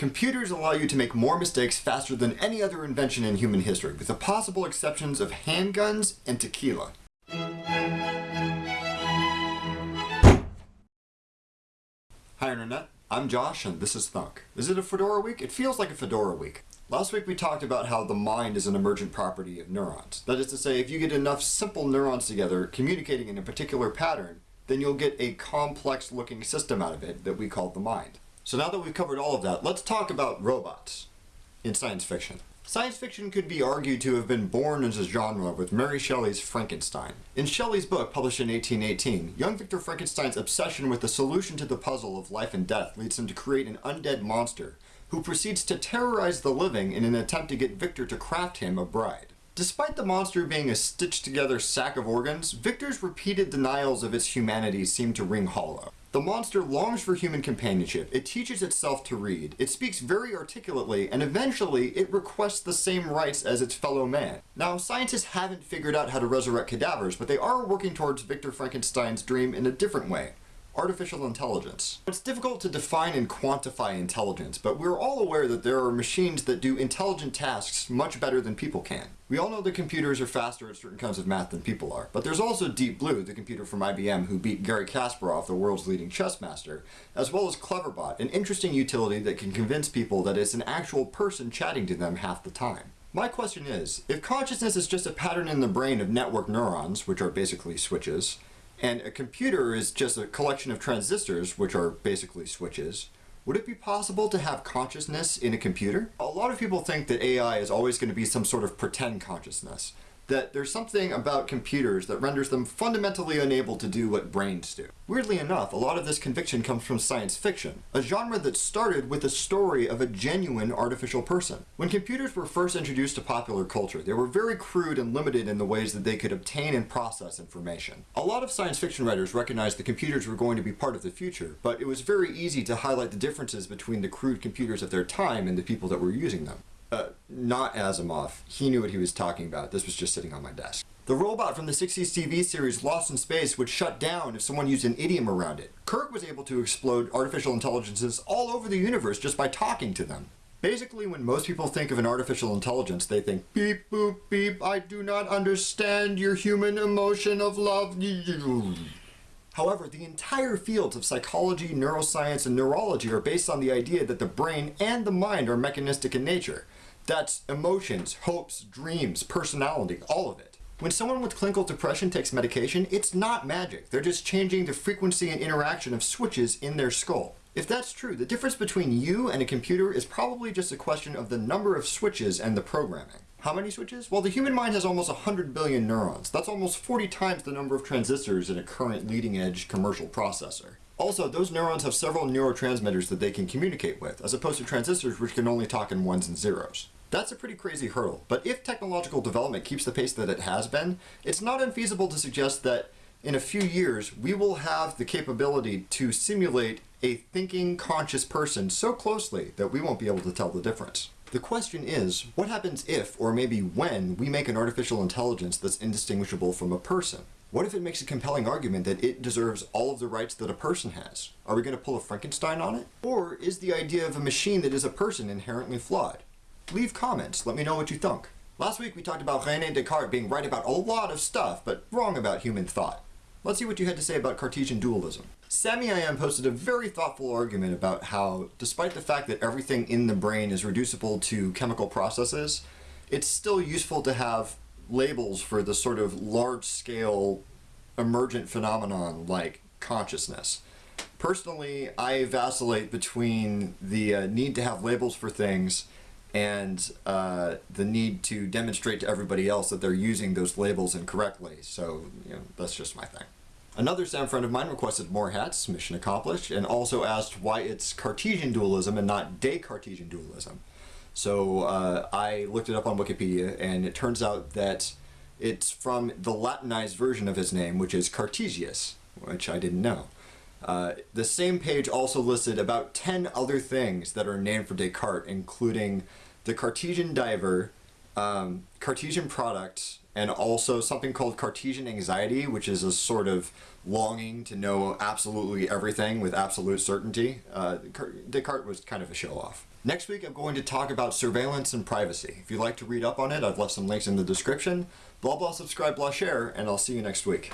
Computers allow you to make more mistakes faster than any other invention in human history, with the possible exceptions of handguns and tequila. Hi Internet, I'm Josh and this is Thunk. Is it a Fedora week? It feels like a Fedora week. Last week we talked about how the mind is an emergent property of neurons. That is to say, if you get enough simple neurons together communicating in a particular pattern, then you'll get a complex looking system out of it that we call the mind. So now that we've covered all of that, let's talk about robots in science fiction. Science fiction could be argued to have been born as a genre with Mary Shelley's Frankenstein. In Shelley's book, published in 1818, young Victor Frankenstein's obsession with the solution to the puzzle of life and death leads him to create an undead monster, who proceeds to terrorize the living in an attempt to get Victor to craft him a bride. Despite the monster being a stitched together sack of organs, Victor's repeated denials of its humanity seem to ring hollow. The monster longs for human companionship, it teaches itself to read, it speaks very articulately, and eventually it requests the same rights as its fellow man. Now, scientists haven't figured out how to resurrect cadavers, but they are working towards Victor Frankenstein's dream in a different way artificial intelligence. It's difficult to define and quantify intelligence, but we're all aware that there are machines that do intelligent tasks much better than people can. We all know that computers are faster at certain kinds of math than people are, but there's also Deep Blue, the computer from IBM who beat Garry Kasparov, the world's leading chess master, as well as Cleverbot, an interesting utility that can convince people that it's an actual person chatting to them half the time. My question is, if consciousness is just a pattern in the brain of network neurons, which are basically switches, and a computer is just a collection of transistors, which are basically switches. Would it be possible to have consciousness in a computer? A lot of people think that AI is always going to be some sort of pretend consciousness that there's something about computers that renders them fundamentally unable to do what brains do. Weirdly enough, a lot of this conviction comes from science fiction, a genre that started with the story of a genuine artificial person. When computers were first introduced to popular culture, they were very crude and limited in the ways that they could obtain and process information. A lot of science fiction writers recognized that computers were going to be part of the future, but it was very easy to highlight the differences between the crude computers of their time and the people that were using them. Not Asimov. He knew what he was talking about. This was just sitting on my desk. The robot from the 60s TV series Lost in Space would shut down if someone used an idiom around it. Kirk was able to explode artificial intelligences all over the universe just by talking to them. Basically, when most people think of an artificial intelligence, they think, beep, boop, beep, I do not understand your human emotion of love. However, the entire fields of psychology, neuroscience, and neurology are based on the idea that the brain and the mind are mechanistic in nature. That's emotions, hopes, dreams, personality, all of it. When someone with clinical depression takes medication, it's not magic. They're just changing the frequency and interaction of switches in their skull. If that's true, the difference between you and a computer is probably just a question of the number of switches and the programming. How many switches? Well, the human mind has almost 100 billion neurons. That's almost 40 times the number of transistors in a current leading-edge commercial processor. Also, those neurons have several neurotransmitters that they can communicate with, as opposed to transistors which can only talk in ones and zeros. That's a pretty crazy hurdle, but if technological development keeps the pace that it has been, it's not unfeasible to suggest that in a few years we will have the capability to simulate a thinking, conscious person so closely that we won't be able to tell the difference. The question is, what happens if, or maybe when, we make an artificial intelligence that's indistinguishable from a person? What if it makes a compelling argument that it deserves all of the rights that a person has? Are we going to pull a Frankenstein on it? Or is the idea of a machine that is a person inherently flawed? Leave comments. Let me know what you think. Last week we talked about René Descartes being right about a lot of stuff, but wrong about human thought. Let's see what you had to say about Cartesian dualism. SammyIM posted a very thoughtful argument about how, despite the fact that everything in the brain is reducible to chemical processes, it's still useful to have labels for the sort of large-scale emergent phenomenon like consciousness. Personally, I vacillate between the uh, need to have labels for things and uh, the need to demonstrate to everybody else that they're using those labels incorrectly. So, you know, that's just my thing. Another SAM friend of mine requested more hats, mission accomplished, and also asked why it's Cartesian dualism and not Descartesian dualism. So uh, I looked it up on Wikipedia, and it turns out that it's from the Latinized version of his name, which is Cartesius, which I didn't know. Uh, the same page also listed about 10 other things that are named for Descartes, including the Cartesian diver, um, Cartesian product and also something called Cartesian anxiety, which is a sort of longing to know absolutely everything with absolute certainty. Uh, Descartes was kind of a show off. Next week, I'm going to talk about surveillance and privacy. If you'd like to read up on it, I've left some links in the description. Blah, blah, subscribe, blah, share, and I'll see you next week.